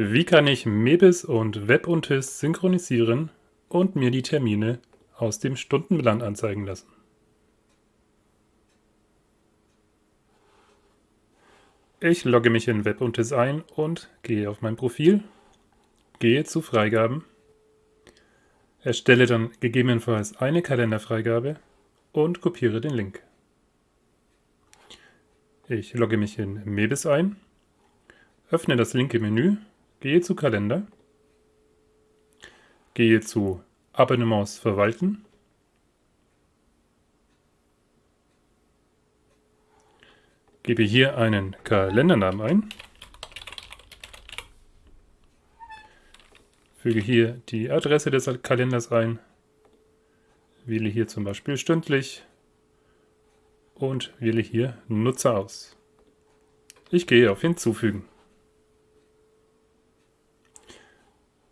Wie kann ich Mebis und WebUntis synchronisieren und mir die Termine aus dem Stundenplan anzeigen lassen? Ich logge mich in WebUntis ein und gehe auf mein Profil, gehe zu Freigaben, erstelle dann gegebenenfalls eine Kalenderfreigabe und kopiere den Link. Ich logge mich in Mebis ein, öffne das linke Menü Gehe zu Kalender, gehe zu Abonnements verwalten, gebe hier einen Kalendernamen ein, füge hier die Adresse des Kalenders ein, wähle hier zum Beispiel stündlich und wähle hier Nutzer aus. Ich gehe auf Hinzufügen.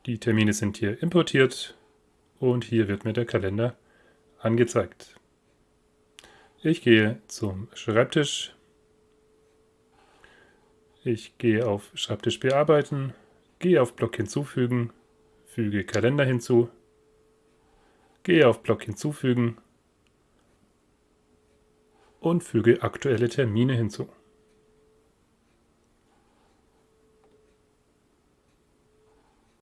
Die Termine sind hier importiert und hier wird mir der Kalender angezeigt. Ich gehe zum Schreibtisch. Ich gehe auf Schreibtisch bearbeiten, gehe auf Block hinzufügen, füge Kalender hinzu, gehe auf Block hinzufügen und füge aktuelle Termine hinzu.